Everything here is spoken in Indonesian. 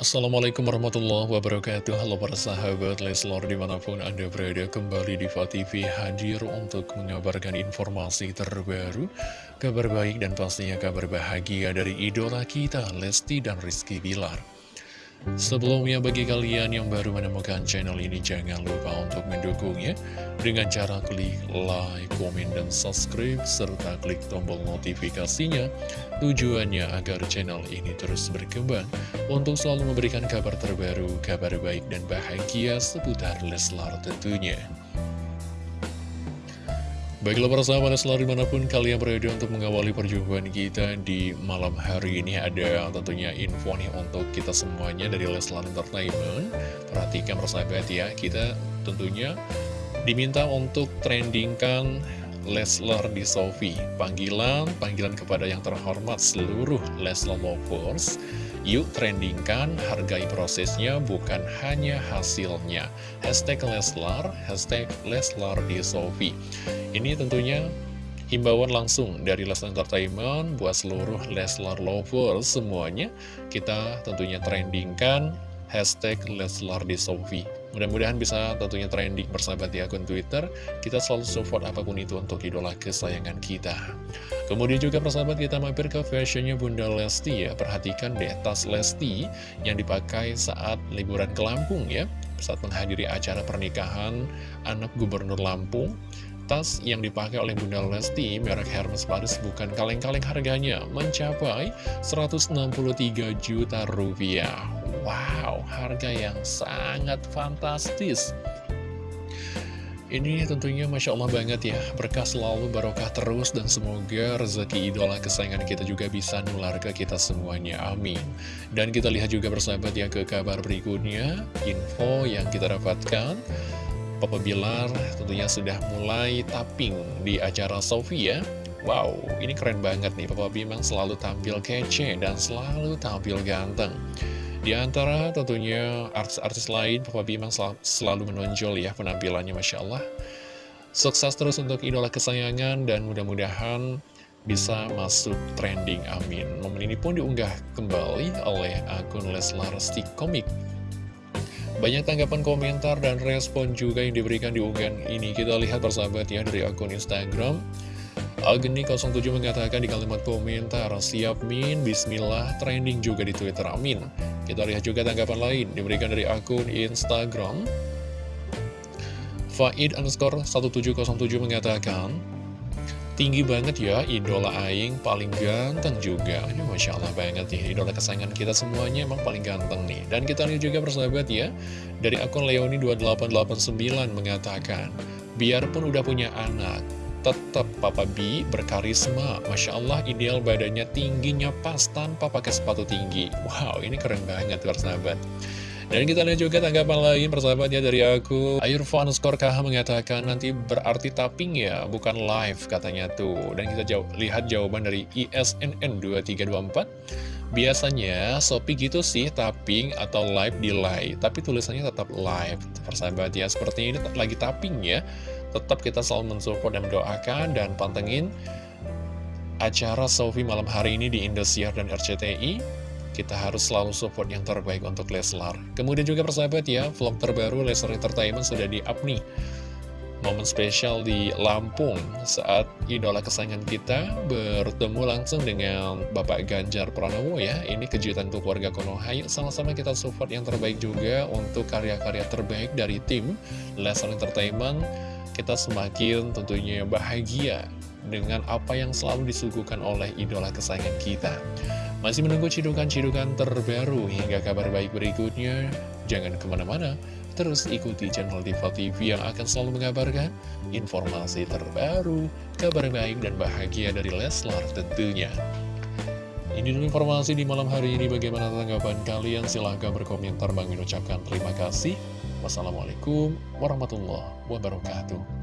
Assalamualaikum warahmatullahi wabarakatuh. Halo para sahabat Leslor di mana pun anda berada kembali di TV hadir untuk mengabarkan informasi terbaru Kabar baik dan pastinya kabar bahagia dari idola kita Lesti dan Rizky Bilar Sebelumnya bagi kalian yang baru menemukan channel ini jangan lupa untuk mendukungnya dengan cara klik like, komen, dan subscribe serta klik tombol notifikasinya tujuannya agar channel ini terus berkembang untuk selalu memberikan kabar terbaru, kabar baik dan bahagia seputar Leslar tentunya. Baiklah para sahabat selalu di mana pun kalian berada untuk mengawali perjumpaan kita di malam hari ini. Ada tentunya info nih untuk kita semuanya dari Leslar Entertainment. Perhatikan persahabat ya, kita tentunya diminta untuk trendingkan Leslar di Sofi Panggilan, panggilan kepada yang terhormat seluruh Leslar Lovers Yuk trendingkan, hargai prosesnya, bukan hanya hasilnya. Hashtag Leslar, hashtag Leslar di Sofi. Ini tentunya himbauan langsung dari Leslar Entertainment buat seluruh Leslar lovers semuanya. Kita tentunya trendingkan hashtag Leslar di Sofi. Mudah-mudahan bisa tentunya trending bersahabat di akun Twitter. Kita selalu support apa pun itu untuk idola kesayangan kita. Kemudian juga persahabat kita mampir ke fashionnya Bunda Lesti ya. Perhatikan deh tas Lesti yang dipakai saat liburan ke Lampung ya. Saat menghadiri acara pernikahan anak gubernur Lampung. Tas yang dipakai oleh Bunda Lesti merek Hermes Paris bukan kaleng-kaleng harganya mencapai 163 juta rupiah. Wow, harga yang sangat fantastis. Ini tentunya Masya Allah banget ya, berkah selalu barokah terus dan semoga rezeki idola kesayangan kita juga bisa nular ke kita semuanya, amin. Dan kita lihat juga bersahabat ya ke kabar berikutnya, info yang kita dapatkan. Papa Bilar tentunya sudah mulai tapping di acara Sofia. Wow, ini keren banget nih, Papa memang selalu tampil kece dan selalu tampil ganteng. Di antara tentunya artis-artis lain, Papa B memang sel selalu menonjol ya penampilannya Masya Allah. Sukses terus untuk idola kesayangan dan mudah-mudahan bisa masuk trending, amin. Momen ini pun diunggah kembali oleh akun Leslar Stick Comic. Banyak tanggapan komentar dan respon juga yang diberikan di unggahan ini. Kita lihat persahabat ya dari akun Instagram. Agni07 mengatakan di kalimat komentar, siap min, bismillah, trending juga di Twitter, amin. Kita lihat juga tanggapan lain diberikan dari akun Instagram. Faid underscore 1707 mengatakan, Tinggi banget ya, idola Aing paling ganteng juga. Ini Masya Allah banget ya, idola kesayangan kita semuanya emang paling ganteng nih. Dan kita lihat juga persahabat ya, dari akun Leoni2889 mengatakan, Biarpun udah punya anak, tetap Papa B berkarisma. Masya Allah ideal badannya tingginya pas tanpa pakai sepatu tinggi. Wow ini keren banget persahabat dan kita lihat juga tanggapan lain persahabatnya dari aku. Ayurvan skor KH mengatakan nanti berarti tapping ya bukan live katanya tuh. Dan kita lihat jawaban dari ISNN 2324 Biasanya Shopee gitu sih tapping atau live delay Tapi tulisannya tetap live Persahabat ya seperti ini lagi tapping ya Tetap kita selalu mensupport dan mendoakan dan pantengin acara Sofi malam hari ini di Indosiar dan RCTI. Kita harus selalu support yang terbaik untuk Leslar. Kemudian juga persahabat ya, vlog terbaru Leslar Entertainment sudah di-up nih. Momen spesial di Lampung saat idola kesayangan kita bertemu langsung dengan Bapak Ganjar Pranowo ya. Ini kejutan untuk warga Konoha. Yuk sama-sama kita support yang terbaik juga untuk karya-karya terbaik dari tim Leslar Entertainment kita semakin tentunya bahagia dengan apa yang selalu disuguhkan oleh idola kesayangan kita. Masih menunggu cidukan-cidukan terbaru hingga kabar baik berikutnya. Jangan ke mana-mana, terus ikuti channel Diva TV yang akan selalu mengabarkan informasi terbaru, kabar baik dan bahagia dari Leslar tentunya. Ini dulu informasi di malam hari ini. Bagaimana tanggapan kalian? Silahkan berkomentar. Bang ucapkan terima kasih. Wassalamualaikum warahmatullahi wabarakatuh.